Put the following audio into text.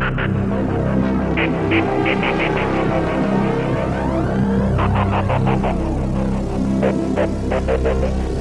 Ha ha ha ha ha ha!